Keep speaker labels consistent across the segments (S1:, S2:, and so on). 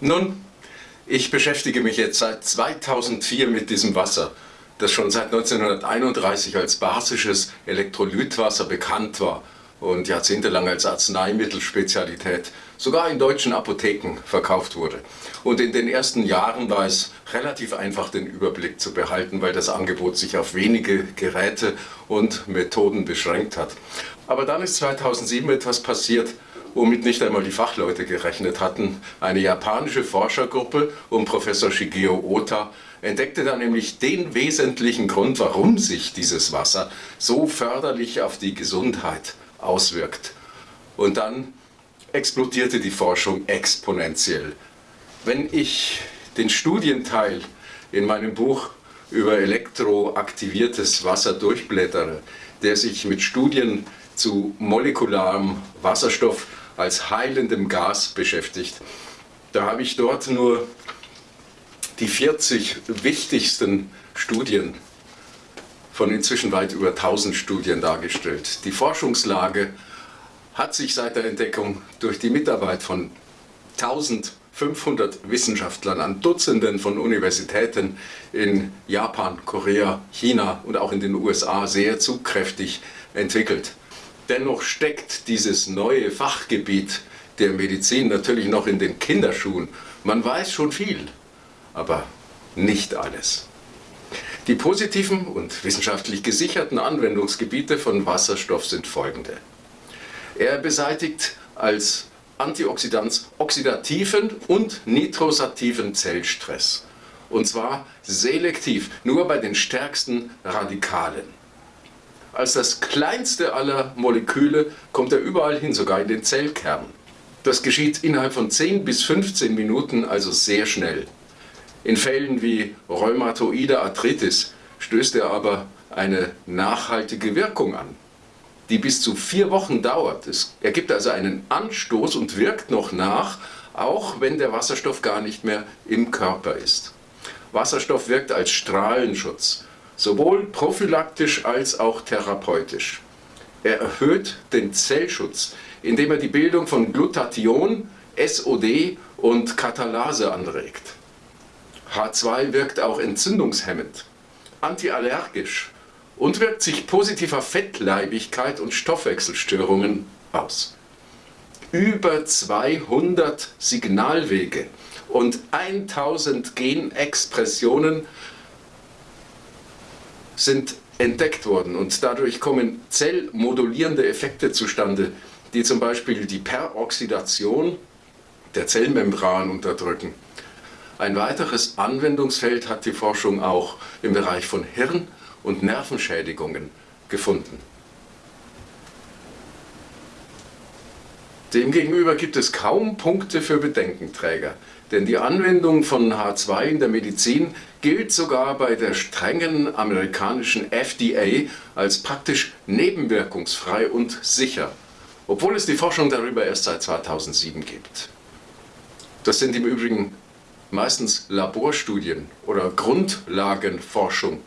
S1: Nun, ich beschäftige mich jetzt seit 2004 mit diesem Wasser, das schon seit 1931 als basisches Elektrolytwasser bekannt war und jahrzehntelang als Arzneimittelspezialität sogar in deutschen Apotheken verkauft wurde. Und in den ersten Jahren war es relativ einfach, den Überblick zu behalten, weil das Angebot sich auf wenige Geräte und Methoden beschränkt hat. Aber dann ist 2007 etwas passiert, womit nicht einmal die Fachleute gerechnet hatten. Eine japanische Forschergruppe um Professor Shigeo Ota entdeckte dann nämlich den wesentlichen Grund, warum sich dieses Wasser so förderlich auf die Gesundheit auswirkt. Und dann explodierte die Forschung exponentiell. Wenn ich den Studienteil in meinem Buch über elektroaktiviertes Wasser durchblättere, der sich mit Studien zu molekularem Wasserstoff als heilendem Gas beschäftigt, da habe ich dort nur die 40 wichtigsten Studien von inzwischen weit über 1000 Studien dargestellt. Die Forschungslage hat sich seit der Entdeckung durch die Mitarbeit von 1500 Wissenschaftlern an Dutzenden von Universitäten in Japan, Korea, China und auch in den USA sehr zugkräftig entwickelt. Dennoch steckt dieses neue Fachgebiet der Medizin natürlich noch in den Kinderschuhen. Man weiß schon viel, aber nicht alles. Die positiven und wissenschaftlich gesicherten Anwendungsgebiete von Wasserstoff sind folgende. Er beseitigt als Antioxidant oxidativen und nitrosativen Zellstress. Und zwar selektiv, nur bei den stärksten Radikalen. Als das kleinste aller Moleküle kommt er überall hin, sogar in den Zellkern. Das geschieht innerhalb von 10 bis 15 Minuten, also sehr schnell. In Fällen wie rheumatoide Arthritis stößt er aber eine nachhaltige Wirkung an die bis zu vier Wochen dauert. Es ergibt also einen Anstoß und wirkt noch nach, auch wenn der Wasserstoff gar nicht mehr im Körper ist. Wasserstoff wirkt als Strahlenschutz, sowohl prophylaktisch als auch therapeutisch. Er erhöht den Zellschutz, indem er die Bildung von Glutathion, SOD und Katalase anregt. H2 wirkt auch entzündungshemmend, antiallergisch und wirkt sich positiv auf Fettleibigkeit und Stoffwechselstörungen aus. Über 200 Signalwege und 1000 Genexpressionen sind entdeckt worden und dadurch kommen zellmodulierende Effekte zustande, die zum Beispiel die Peroxidation der Zellmembran unterdrücken. Ein weiteres Anwendungsfeld hat die Forschung auch im Bereich von Hirn- und Nervenschädigungen gefunden. Demgegenüber gibt es kaum Punkte für Bedenkenträger, denn die Anwendung von H2 in der Medizin gilt sogar bei der strengen amerikanischen FDA als praktisch nebenwirkungsfrei und sicher, obwohl es die Forschung darüber erst seit 2007 gibt. Das sind im Übrigen meistens Laborstudien oder Grundlagenforschung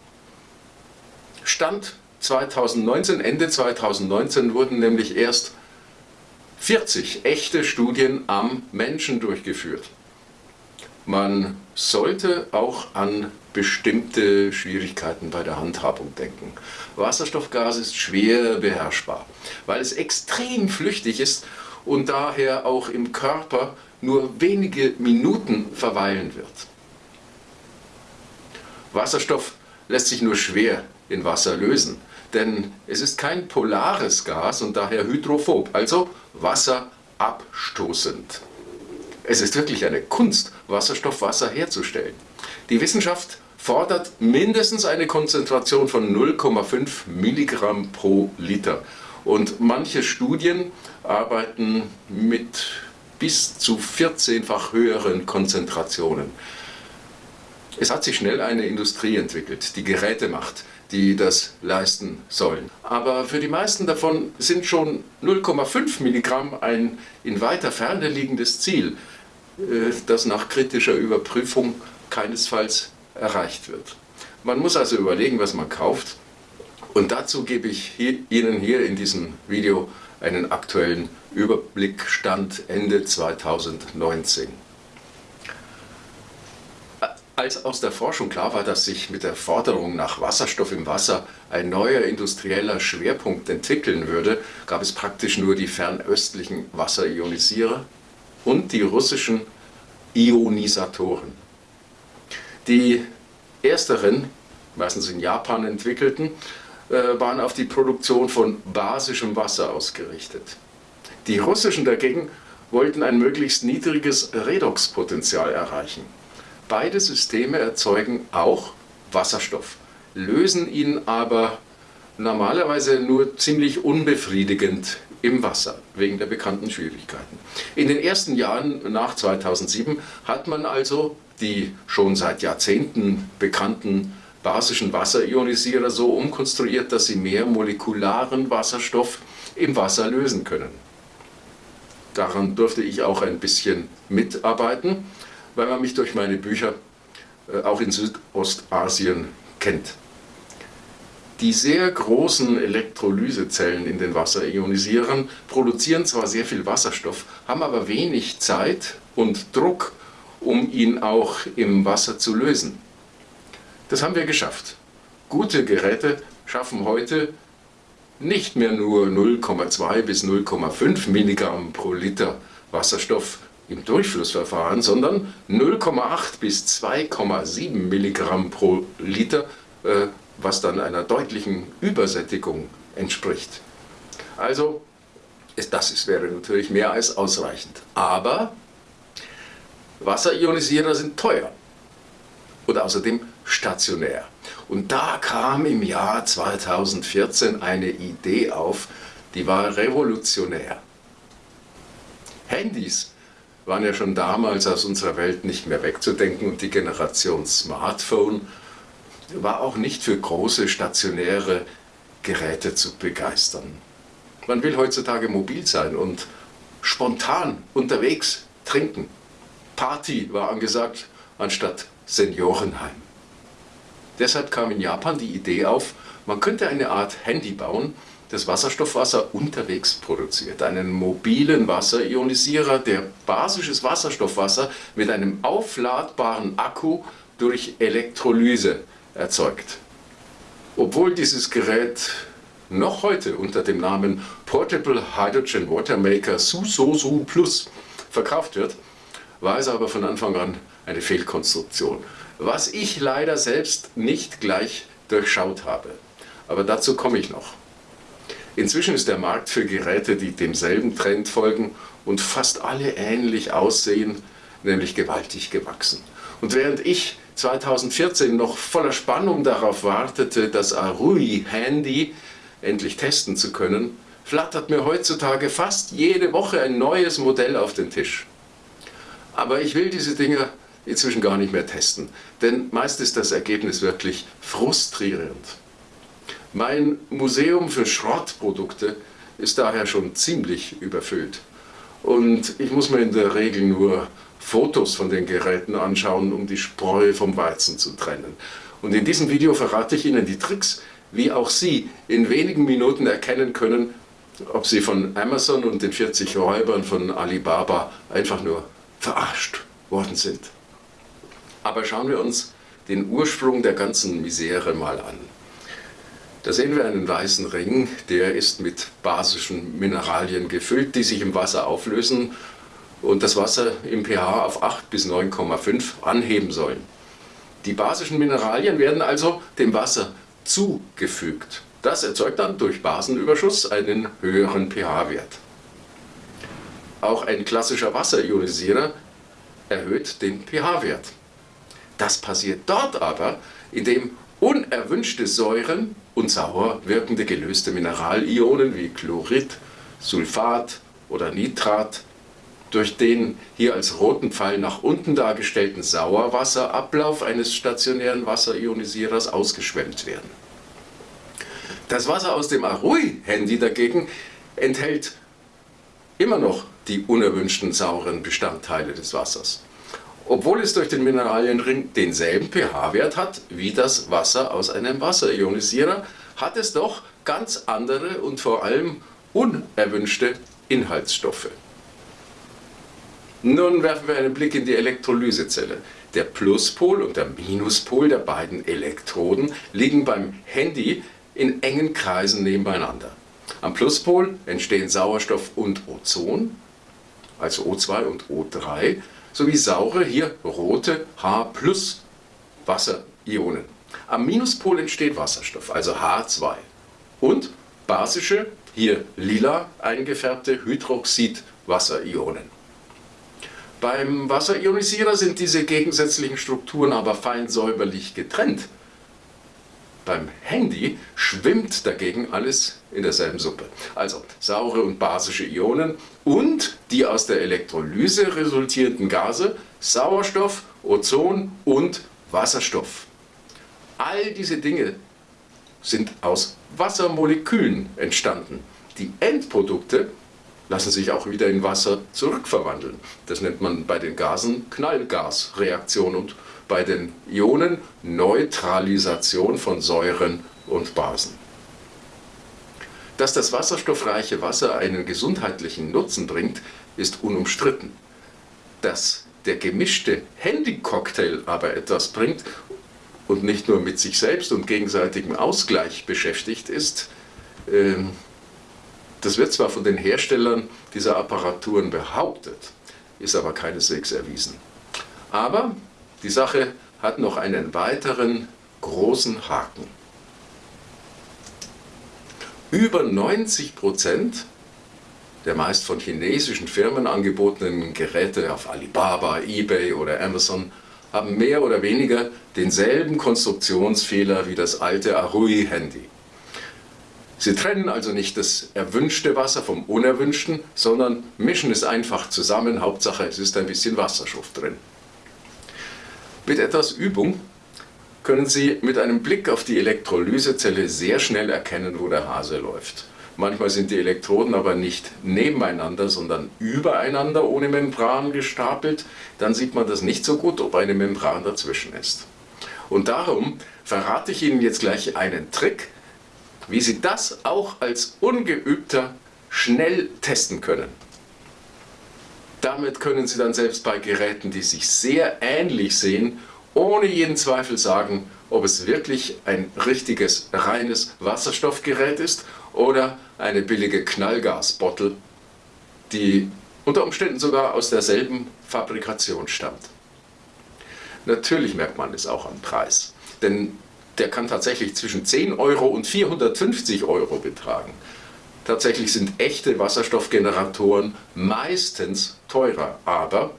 S1: Stand 2019, Ende 2019 wurden nämlich erst 40 echte Studien am Menschen durchgeführt. Man sollte auch an bestimmte Schwierigkeiten bei der Handhabung denken. Wasserstoffgas ist schwer beherrschbar, weil es extrem flüchtig ist und daher auch im Körper nur wenige Minuten verweilen wird. Wasserstoff lässt sich nur schwer in Wasser lösen. Denn es ist kein polares Gas und daher hydrophob, also wasserabstoßend. Es ist wirklich eine Kunst, Wasserstoffwasser herzustellen. Die Wissenschaft fordert mindestens eine Konzentration von 0,5 Milligramm pro Liter. Und manche Studien arbeiten mit bis zu 14-fach höheren Konzentrationen. Es hat sich schnell eine Industrie entwickelt, die Geräte macht, die das leisten sollen. Aber für die meisten davon sind schon 0,5 Milligramm ein in weiter Ferne liegendes Ziel, das nach kritischer Überprüfung keinesfalls erreicht wird. Man muss also überlegen, was man kauft. Und dazu gebe ich hier, Ihnen hier in diesem Video einen aktuellen Überblickstand Ende 2019. Als aus der Forschung klar war, dass sich mit der Forderung nach Wasserstoff im Wasser ein neuer industrieller Schwerpunkt entwickeln würde, gab es praktisch nur die fernöstlichen Wasserionisierer und die russischen Ionisatoren. Die ersteren, meistens in Japan entwickelten, äh, waren auf die Produktion von basischem Wasser ausgerichtet. Die russischen dagegen wollten ein möglichst niedriges Redoxpotenzial erreichen. Beide Systeme erzeugen auch Wasserstoff, lösen ihn aber normalerweise nur ziemlich unbefriedigend im Wasser, wegen der bekannten Schwierigkeiten. In den ersten Jahren nach 2007 hat man also die schon seit Jahrzehnten bekannten basischen Wasserionisierer so umkonstruiert, dass sie mehr molekularen Wasserstoff im Wasser lösen können. Daran durfte ich auch ein bisschen mitarbeiten weil man mich durch meine Bücher äh, auch in Südostasien kennt. Die sehr großen Elektrolysezellen in den Wasserionisierern produzieren zwar sehr viel Wasserstoff, haben aber wenig Zeit und Druck, um ihn auch im Wasser zu lösen. Das haben wir geschafft. Gute Geräte schaffen heute nicht mehr nur 0,2 bis 0,5 Milligramm pro Liter Wasserstoff im Durchflussverfahren, sondern 0,8 bis 2,7 Milligramm pro Liter, äh, was dann einer deutlichen Übersättigung entspricht. Also, das ist, wäre natürlich mehr als ausreichend. Aber Wasserionisierer sind teuer und außerdem stationär. Und da kam im Jahr 2014 eine Idee auf, die war revolutionär. Handys waren ja schon damals aus unserer Welt nicht mehr wegzudenken und die Generation Smartphone war auch nicht für große stationäre Geräte zu begeistern. Man will heutzutage mobil sein und spontan unterwegs trinken. Party war angesagt anstatt Seniorenheim. Deshalb kam in Japan die Idee auf, man könnte eine Art Handy bauen, das Wasserstoffwasser unterwegs produziert. Einen mobilen Wasserionisierer, der basisches Wasserstoffwasser mit einem aufladbaren Akku durch Elektrolyse erzeugt. Obwohl dieses Gerät noch heute unter dem Namen Portable Hydrogen Water Maker Susosu Plus verkauft wird, war es aber von Anfang an eine Fehlkonstruktion, was ich leider selbst nicht gleich durchschaut habe. Aber dazu komme ich noch. Inzwischen ist der Markt für Geräte, die demselben Trend folgen und fast alle ähnlich aussehen, nämlich gewaltig gewachsen. Und während ich 2014 noch voller Spannung darauf wartete, das Arui Handy endlich testen zu können, flattert mir heutzutage fast jede Woche ein neues Modell auf den Tisch. Aber ich will diese Dinge inzwischen gar nicht mehr testen, denn meist ist das Ergebnis wirklich frustrierend. Mein Museum für Schrottprodukte ist daher schon ziemlich überfüllt. Und ich muss mir in der Regel nur Fotos von den Geräten anschauen, um die Spreu vom Weizen zu trennen. Und in diesem Video verrate ich Ihnen die Tricks, wie auch Sie in wenigen Minuten erkennen können, ob Sie von Amazon und den 40 Räubern von Alibaba einfach nur verarscht worden sind. Aber schauen wir uns den Ursprung der ganzen Misere mal an. Da sehen wir einen weißen Ring, der ist mit basischen Mineralien gefüllt, die sich im Wasser auflösen und das Wasser im pH auf 8 bis 9,5 anheben sollen. Die basischen Mineralien werden also dem Wasser zugefügt. Das erzeugt dann durch Basenüberschuss einen höheren pH-Wert. Auch ein klassischer Wasserionisierer erhöht den pH-Wert. Das passiert dort aber, indem unerwünschte Säuren und sauer wirkende gelöste Mineralionen wie Chlorid, Sulfat oder Nitrat durch den hier als roten Pfeil nach unten dargestellten Sauerwasserablauf eines stationären Wasserionisierers ausgeschwemmt werden. Das Wasser aus dem Arui-Handy dagegen enthält immer noch die unerwünschten sauren Bestandteile des Wassers obwohl es durch den Mineralienring denselben pH-Wert hat wie das Wasser aus einem Wasserionisierer, hat es doch ganz andere und vor allem unerwünschte Inhaltsstoffe. Nun werfen wir einen Blick in die Elektrolysezelle. Der Pluspol und der Minuspol der beiden Elektroden liegen beim Handy in engen Kreisen nebeneinander. Am Pluspol entstehen Sauerstoff und Ozon, also O2 und O3, sowie saure, hier rote H Wasserionen. Am Minuspol entsteht Wasserstoff, also H2. Und basische, hier lila eingefärbte Hydroxid-Wasserionen. Beim Wasserionisierer sind diese gegensätzlichen Strukturen aber fein säuberlich getrennt. Beim Handy schwimmt dagegen alles in derselben Suppe. Also saure und basische Ionen und die aus der Elektrolyse resultierenden Gase Sauerstoff, Ozon und Wasserstoff. All diese Dinge sind aus Wassermolekülen entstanden. Die Endprodukte lassen sich auch wieder in Wasser zurückverwandeln. Das nennt man bei den Gasen Knallgasreaktion und bei den Ionen Neutralisation von Säuren und Basen. Dass das wasserstoffreiche Wasser einen gesundheitlichen Nutzen bringt, ist unumstritten. Dass der gemischte Handycocktail aber etwas bringt und nicht nur mit sich selbst und gegenseitigem Ausgleich beschäftigt ist, ähm, das wird zwar von den Herstellern dieser Apparaturen behauptet, ist aber keineswegs erwiesen. Aber die Sache hat noch einen weiteren großen Haken. Über 90 Prozent der meist von chinesischen Firmen angebotenen Geräte auf Alibaba, Ebay oder Amazon haben mehr oder weniger denselben Konstruktionsfehler wie das alte Arui-Handy. Sie trennen also nicht das erwünschte Wasser vom unerwünschten, sondern mischen es einfach zusammen. Hauptsache, es ist ein bisschen Wasserstoff drin. Mit etwas Übung können Sie mit einem Blick auf die Elektrolysezelle sehr schnell erkennen, wo der Hase läuft. Manchmal sind die Elektroden aber nicht nebeneinander, sondern übereinander ohne Membran gestapelt. Dann sieht man das nicht so gut, ob eine Membran dazwischen ist. Und darum verrate ich Ihnen jetzt gleich einen Trick, wie Sie das auch als Ungeübter schnell testen können. Damit können Sie dann selbst bei Geräten, die sich sehr ähnlich sehen, ohne jeden Zweifel sagen, ob es wirklich ein richtiges, reines Wasserstoffgerät ist oder eine billige Knallgasbottle, die unter Umständen sogar aus derselben Fabrikation stammt. Natürlich merkt man es auch am Preis, denn der kann tatsächlich zwischen 10 Euro und 450 Euro betragen. Tatsächlich sind echte Wasserstoffgeneratoren meistens teurer, aber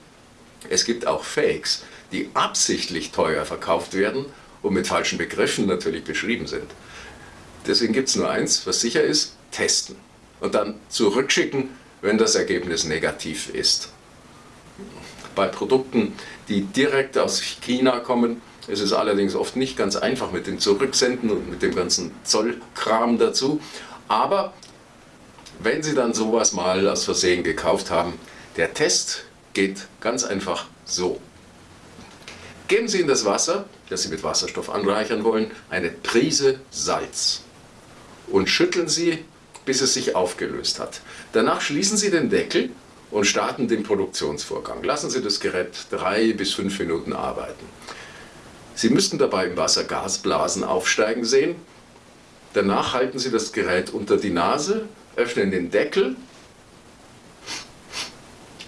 S1: es gibt auch Fakes, die absichtlich teuer verkauft werden und mit falschen Begriffen natürlich beschrieben sind. Deswegen gibt es nur eins, was sicher ist, testen und dann zurückschicken, wenn das Ergebnis negativ ist. Bei Produkten, die direkt aus China kommen, es ist allerdings oft nicht ganz einfach mit dem Zurücksenden und mit dem ganzen Zollkram dazu. Aber wenn Sie dann sowas mal aus Versehen gekauft haben, der Test geht ganz einfach so. Geben Sie in das Wasser, das Sie mit Wasserstoff anreichern wollen, eine Prise Salz und schütteln Sie, bis es sich aufgelöst hat. Danach schließen Sie den Deckel und starten den Produktionsvorgang. Lassen Sie das Gerät drei bis fünf Minuten arbeiten. Sie müssten dabei im Wasser Gasblasen aufsteigen sehen. Danach halten Sie das Gerät unter die Nase, öffnen den Deckel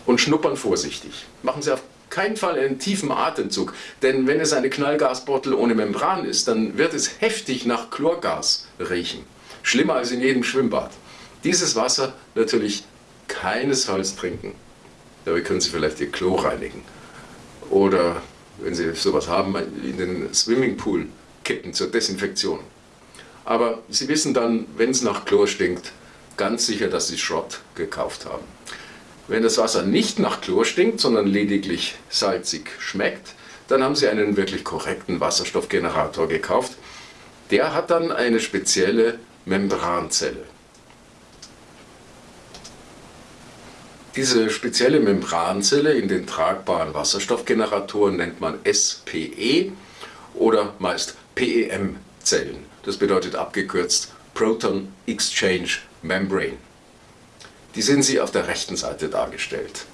S1: und schnuppern vorsichtig. Machen Sie auf keinen Fall einen tiefen Atemzug, denn wenn es eine Knallgasbottle ohne Membran ist, dann wird es heftig nach Chlorgas riechen. Schlimmer als in jedem Schwimmbad. Dieses Wasser natürlich keinesfalls trinken. Dabei können Sie vielleicht Ihr Klo reinigen. Oder wenn Sie sowas haben, in den Swimmingpool kippen zur Desinfektion. Aber Sie wissen dann, wenn es nach Chlor stinkt, ganz sicher, dass Sie Schrott gekauft haben. Wenn das Wasser nicht nach Chlor stinkt, sondern lediglich salzig schmeckt, dann haben Sie einen wirklich korrekten Wasserstoffgenerator gekauft. Der hat dann eine spezielle Membranzelle. Diese spezielle Membranzelle in den tragbaren Wasserstoffgeneratoren nennt man SPE oder meist PEM-Zellen. Das bedeutet abgekürzt Proton Exchange Membrane. Die sehen Sie auf der rechten Seite dargestellt.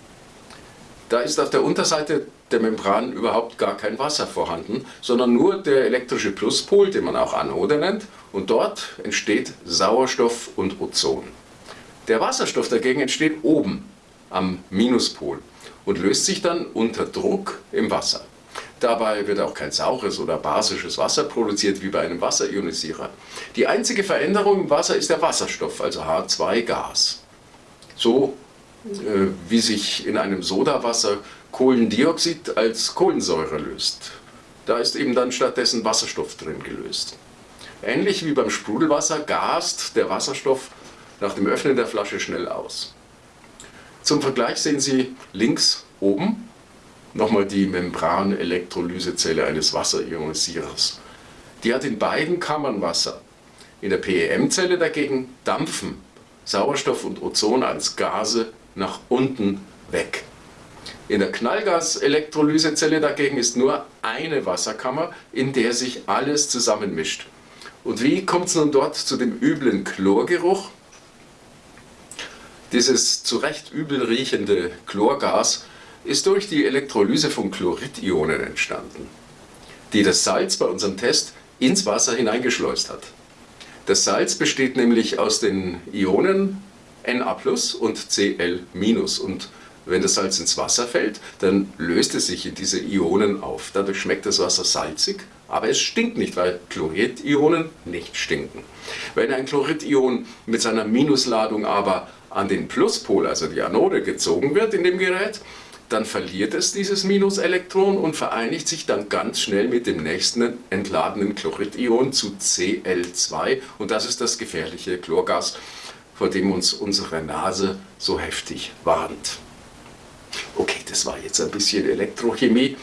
S1: Da ist auf der Unterseite der Membran überhaupt gar kein Wasser vorhanden, sondern nur der elektrische Pluspol, den man auch Anode nennt, und dort entsteht Sauerstoff und Ozon. Der Wasserstoff dagegen entsteht oben am Minuspol und löst sich dann unter Druck im Wasser. Dabei wird auch kein saures oder basisches Wasser produziert wie bei einem Wasserionisierer. Die einzige Veränderung im Wasser ist der Wasserstoff, also H2-Gas. So äh, wie sich in einem Sodawasser Kohlendioxid als Kohlensäure löst. Da ist eben dann stattdessen Wasserstoff drin gelöst. Ähnlich wie beim Sprudelwasser gast der Wasserstoff nach dem Öffnen der Flasche schnell aus. Zum Vergleich sehen Sie links oben nochmal die Membran-Elektrolysezelle eines Wasserionisierers. Die hat in beiden Kammern Wasser. In der PEM-Zelle dagegen dampfen Sauerstoff und Ozon als Gase nach unten weg. In der Knallgas-Elektrolysezelle dagegen ist nur eine Wasserkammer, in der sich alles zusammenmischt. Und wie kommt es nun dort zu dem üblen Chlorgeruch? Dieses zu Recht übel riechende Chlorgas ist durch die Elektrolyse von Chloridionen entstanden, die das Salz bei unserem Test ins Wasser hineingeschleust hat. Das Salz besteht nämlich aus den Ionen Na und Cl- und wenn das Salz ins Wasser fällt, dann löst es sich in diese Ionen auf. Dadurch schmeckt das Wasser salzig, aber es stinkt nicht, weil Chloridionen nicht stinken. Wenn ein Chloridion mit seiner Minusladung aber an den Pluspol, also die Anode, gezogen wird in dem Gerät, dann verliert es dieses Minuselektron und vereinigt sich dann ganz schnell mit dem nächsten entladenen Chloridion zu Cl2 und das ist das gefährliche Chlorgas, vor dem uns unsere Nase so heftig warnt. Okay, das war jetzt ein bisschen Elektrochemie.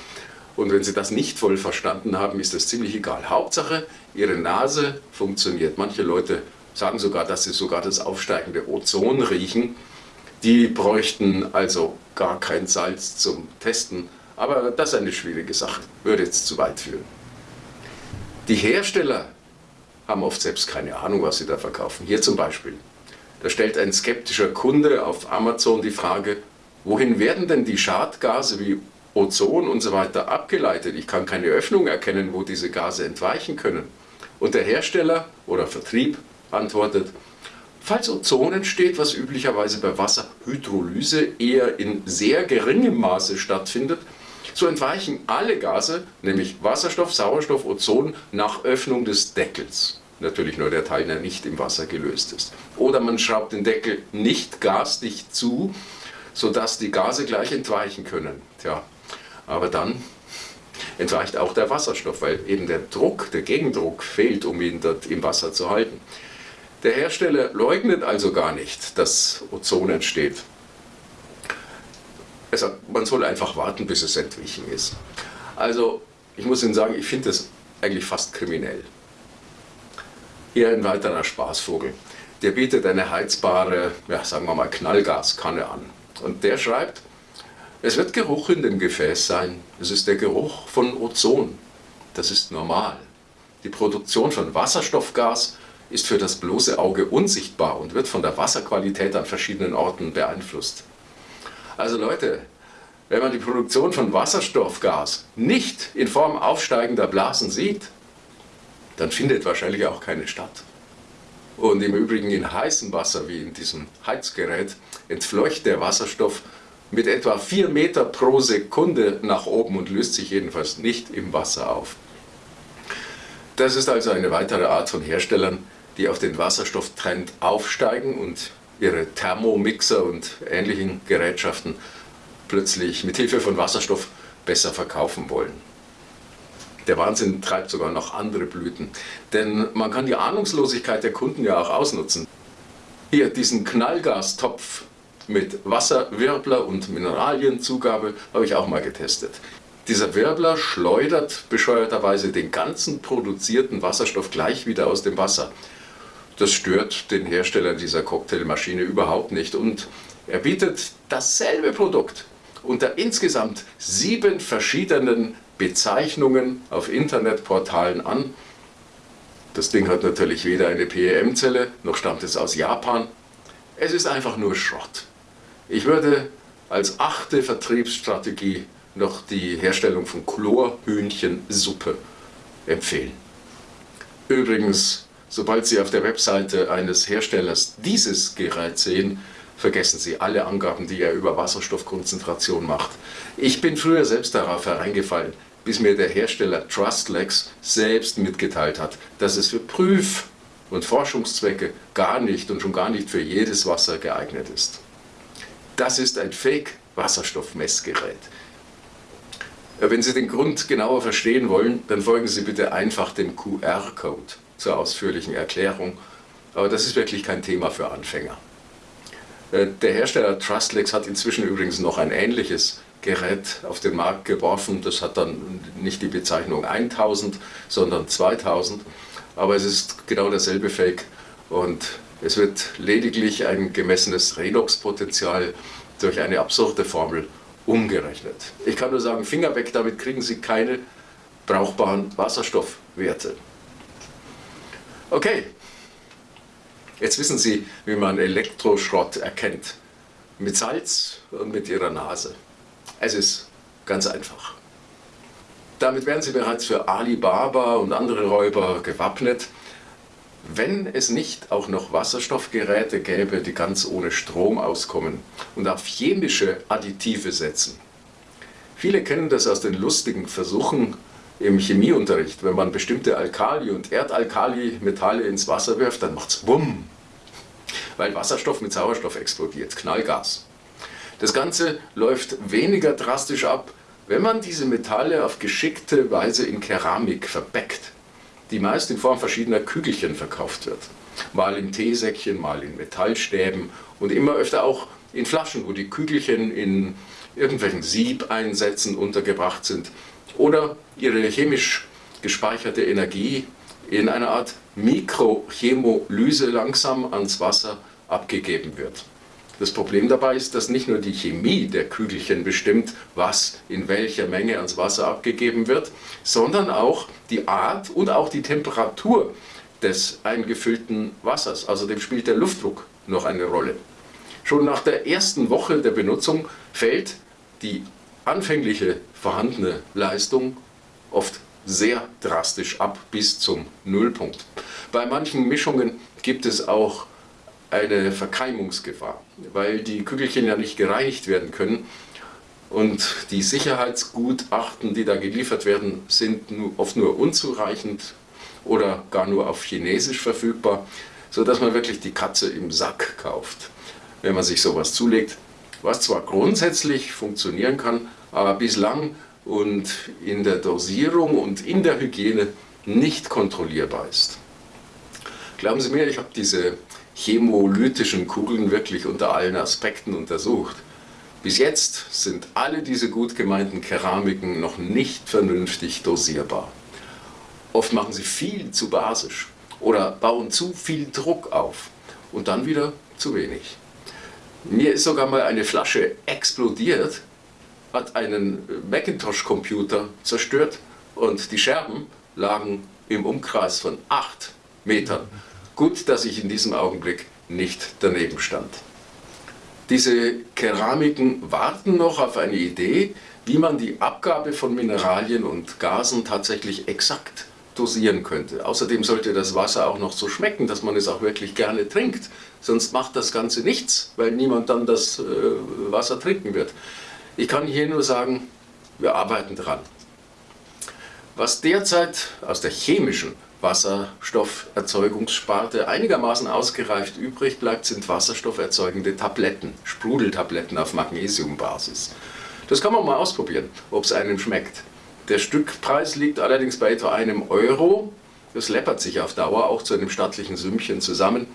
S1: Und wenn Sie das nicht voll verstanden haben, ist das ziemlich egal. Hauptsache, Ihre Nase funktioniert. Manche Leute sagen sogar, dass sie sogar das aufsteigende Ozon riechen. Die bräuchten also gar kein Salz zum Testen. Aber das ist eine schwierige Sache, würde jetzt zu weit führen. Die Hersteller haben oft selbst keine Ahnung, was sie da verkaufen. Hier zum Beispiel. Da stellt ein skeptischer Kunde auf Amazon die Frage, Wohin werden denn die Schadgase wie Ozon und so weiter abgeleitet? Ich kann keine Öffnung erkennen, wo diese Gase entweichen können. Und der Hersteller oder Vertrieb antwortet, falls Ozon entsteht, was üblicherweise bei Wasserhydrolyse eher in sehr geringem Maße stattfindet, so entweichen alle Gase, nämlich Wasserstoff, Sauerstoff, Ozon, nach Öffnung des Deckels. Natürlich nur der Teil, der nicht im Wasser gelöst ist. Oder man schraubt den Deckel nicht gasdicht zu, sodass die Gase gleich entweichen können. Tja, aber dann entweicht auch der Wasserstoff, weil eben der Druck, der Gegendruck fehlt, um ihn dort im Wasser zu halten. Der Hersteller leugnet also gar nicht, dass Ozon entsteht. Er sagt, man soll einfach warten, bis es entwichen ist. Also, ich muss Ihnen sagen, ich finde das eigentlich fast kriminell. Hier ein weiterer Spaßvogel. Der bietet eine heizbare, ja, sagen wir mal, Knallgaskanne an. Und der schreibt, es wird Geruch in dem Gefäß sein. Es ist der Geruch von Ozon. Das ist normal. Die Produktion von Wasserstoffgas ist für das bloße Auge unsichtbar und wird von der Wasserqualität an verschiedenen Orten beeinflusst. Also Leute, wenn man die Produktion von Wasserstoffgas nicht in Form aufsteigender Blasen sieht, dann findet wahrscheinlich auch keine statt. Und im Übrigen in heißem Wasser, wie in diesem Heizgerät, entfleucht der Wasserstoff mit etwa 4 Meter pro Sekunde nach oben und löst sich jedenfalls nicht im Wasser auf. Das ist also eine weitere Art von Herstellern, die auf den Wasserstofftrend aufsteigen und ihre Thermomixer und ähnlichen Gerätschaften plötzlich mit Hilfe von Wasserstoff besser verkaufen wollen. Der Wahnsinn treibt sogar noch andere Blüten. Denn man kann die Ahnungslosigkeit der Kunden ja auch ausnutzen. Hier diesen Knallgastopf mit Wasserwirbler und Mineralienzugabe habe ich auch mal getestet. Dieser Wirbler schleudert bescheuerterweise den ganzen produzierten Wasserstoff gleich wieder aus dem Wasser. Das stört den Hersteller dieser Cocktailmaschine überhaupt nicht und er bietet dasselbe Produkt unter insgesamt sieben verschiedenen Bezeichnungen auf Internetportalen an. Das Ding hat natürlich weder eine PEM-Zelle, noch stammt es aus Japan. Es ist einfach nur Schrott. Ich würde als achte Vertriebsstrategie noch die Herstellung von Chlorhühnchensuppe empfehlen. Übrigens, sobald Sie auf der Webseite eines Herstellers dieses Gerät sehen, vergessen Sie alle Angaben, die er über Wasserstoffkonzentration macht. Ich bin früher selbst darauf hereingefallen, bis mir der Hersteller Trustlex selbst mitgeteilt hat, dass es für Prüf- und Forschungszwecke gar nicht und schon gar nicht für jedes Wasser geeignet ist. Das ist ein Fake-Wasserstoffmessgerät. Wenn Sie den Grund genauer verstehen wollen, dann folgen Sie bitte einfach dem QR-Code zur ausführlichen Erklärung. Aber das ist wirklich kein Thema für Anfänger. Äh, der Hersteller Trustlex hat inzwischen übrigens noch ein ähnliches Gerät auf den Markt geworfen. Das hat dann nicht die Bezeichnung 1000, sondern 2000. Aber es ist genau derselbe Fake und es wird lediglich ein gemessenes Redox-Potenzial durch eine absurde Formel umgerechnet. Ich kann nur sagen, Finger weg, damit kriegen Sie keine brauchbaren Wasserstoffwerte. Okay, jetzt wissen Sie, wie man Elektroschrott erkennt. Mit Salz und mit Ihrer Nase. Es ist ganz einfach. Damit werden Sie bereits für Alibaba und andere Räuber gewappnet. Wenn es nicht auch noch Wasserstoffgeräte gäbe, die ganz ohne Strom auskommen und auf chemische Additive setzen. Viele kennen das aus den lustigen Versuchen im Chemieunterricht. Wenn man bestimmte Alkali- und Erdalkali-Metalle ins Wasser wirft, dann macht es Bumm, weil Wasserstoff mit Sauerstoff explodiert, Knallgas. Das Ganze läuft weniger drastisch ab, wenn man diese Metalle auf geschickte Weise in Keramik verbeckt die meist in Form verschiedener Kügelchen verkauft wird. Mal in Teesäckchen, mal in Metallstäben und immer öfter auch in Flaschen, wo die Kügelchen in irgendwelchen Siebeinsätzen untergebracht sind oder ihre chemisch gespeicherte Energie in einer Art Mikrochemolyse langsam ans Wasser abgegeben wird. Das Problem dabei ist, dass nicht nur die Chemie der Kügelchen bestimmt, was in welcher Menge ans Wasser abgegeben wird, sondern auch die Art und auch die Temperatur des eingefüllten Wassers. Außerdem spielt der Luftdruck noch eine Rolle. Schon nach der ersten Woche der Benutzung fällt die anfängliche vorhandene Leistung oft sehr drastisch ab bis zum Nullpunkt. Bei manchen Mischungen gibt es auch eine Verkeimungsgefahr, weil die Kügelchen ja nicht gereinigt werden können und die Sicherheitsgutachten, die da geliefert werden, sind oft nur unzureichend oder gar nur auf Chinesisch verfügbar, sodass man wirklich die Katze im Sack kauft, wenn man sich sowas zulegt, was zwar grundsätzlich funktionieren kann, aber bislang und in der Dosierung und in der Hygiene nicht kontrollierbar ist. Glauben Sie mir, ich habe diese chemolytischen Kugeln wirklich unter allen Aspekten untersucht. Bis jetzt sind alle diese gut gemeinten Keramiken noch nicht vernünftig dosierbar. Oft machen sie viel zu basisch oder bauen zu viel Druck auf und dann wieder zu wenig. Mir ist sogar mal eine Flasche explodiert, hat einen Macintosh-Computer zerstört und die Scherben lagen im Umkreis von 8 Metern. Gut, dass ich in diesem Augenblick nicht daneben stand. Diese Keramiken warten noch auf eine Idee, wie man die Abgabe von Mineralien und Gasen tatsächlich exakt dosieren könnte. Außerdem sollte das Wasser auch noch so schmecken, dass man es auch wirklich gerne trinkt. Sonst macht das Ganze nichts, weil niemand dann das äh, Wasser trinken wird. Ich kann hier nur sagen, wir arbeiten dran. Was derzeit aus der chemischen Wasserstofferzeugungssparte einigermaßen ausgereift übrig bleibt, sind wasserstofferzeugende Tabletten, Sprudeltabletten auf Magnesiumbasis. Das kann man mal ausprobieren, ob es einem schmeckt. Der Stückpreis liegt allerdings bei etwa einem Euro. Das läppert sich auf Dauer auch zu einem stattlichen Sümmchen zusammen.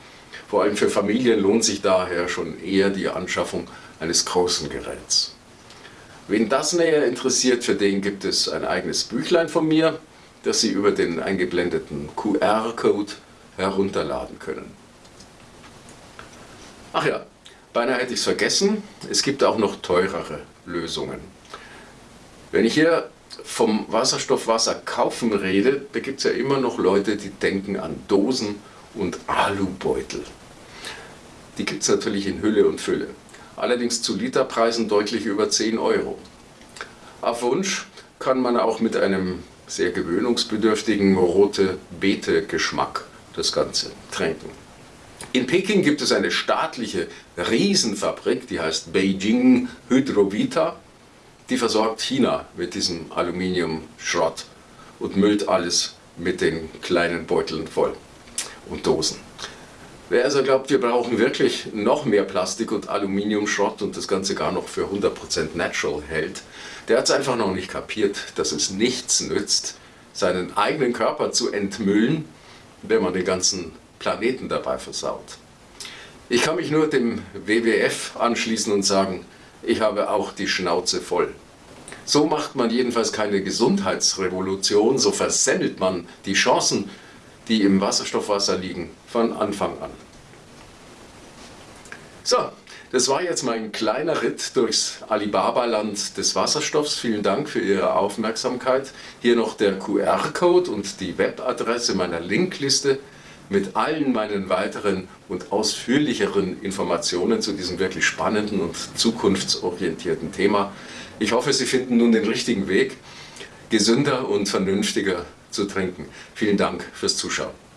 S1: Vor allem für Familien lohnt sich daher schon eher die Anschaffung eines großen Geräts. Wen das näher interessiert, für den gibt es ein eigenes Büchlein von mir das Sie über den eingeblendeten QR-Code herunterladen können. Ach ja, beinahe hätte ich es vergessen, es gibt auch noch teurere Lösungen. Wenn ich hier vom Wasserstoffwasser kaufen rede, da gibt es ja immer noch Leute, die denken an Dosen und Alubeutel. Die gibt es natürlich in Hülle und Fülle. allerdings zu Literpreisen deutlich über 10 Euro. Auf Wunsch kann man auch mit einem sehr gewöhnungsbedürftigen rote Beete-Geschmack das Ganze trinken. In Peking gibt es eine staatliche Riesenfabrik, die heißt Beijing Hydrovita. Die versorgt China mit diesem Aluminiumschrott und müllt alles mit den kleinen Beuteln voll und Dosen. Wer also glaubt, wir brauchen wirklich noch mehr Plastik und Aluminiumschrott und das Ganze gar noch für 100% natural hält, der hat es einfach noch nicht kapiert, dass es nichts nützt, seinen eigenen Körper zu entmüllen, wenn man den ganzen Planeten dabei versaut. Ich kann mich nur dem WWF anschließen und sagen, ich habe auch die Schnauze voll. So macht man jedenfalls keine Gesundheitsrevolution, so versemmelt man die Chancen, die im Wasserstoffwasser liegen, von Anfang an. So, das war jetzt mein kleiner Ritt durchs Alibaba-Land des Wasserstoffs. Vielen Dank für Ihre Aufmerksamkeit. Hier noch der QR-Code und die Webadresse meiner Linkliste mit allen meinen weiteren und ausführlicheren Informationen zu diesem wirklich spannenden und zukunftsorientierten Thema. Ich hoffe, Sie finden nun den richtigen Weg, gesünder und vernünftiger zu trinken. Vielen Dank fürs Zuschauen.